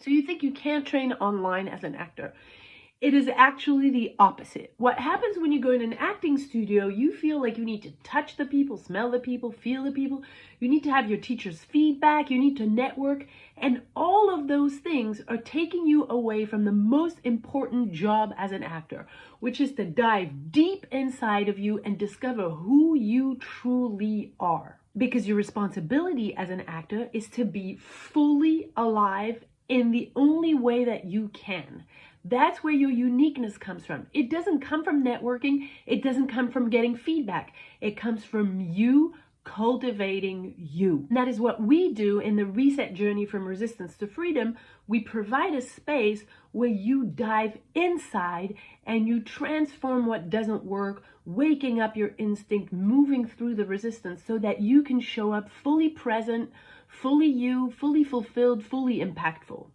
So you think you can't train online as an actor. It is actually the opposite. What happens when you go in an acting studio, you feel like you need to touch the people, smell the people, feel the people. You need to have your teacher's feedback. You need to network. And all of those things are taking you away from the most important job as an actor, which is to dive deep inside of you and discover who you truly are. Because your responsibility as an actor is to be fully alive in the only way that you can. That's where your uniqueness comes from. It doesn't come from networking. It doesn't come from getting feedback. It comes from you cultivating you. And that is what we do in the reset journey from resistance to freedom. We provide a space where you dive inside and you transform what doesn't work, waking up your instinct, moving through the resistance so that you can show up fully present, fully you, fully fulfilled, fully impactful.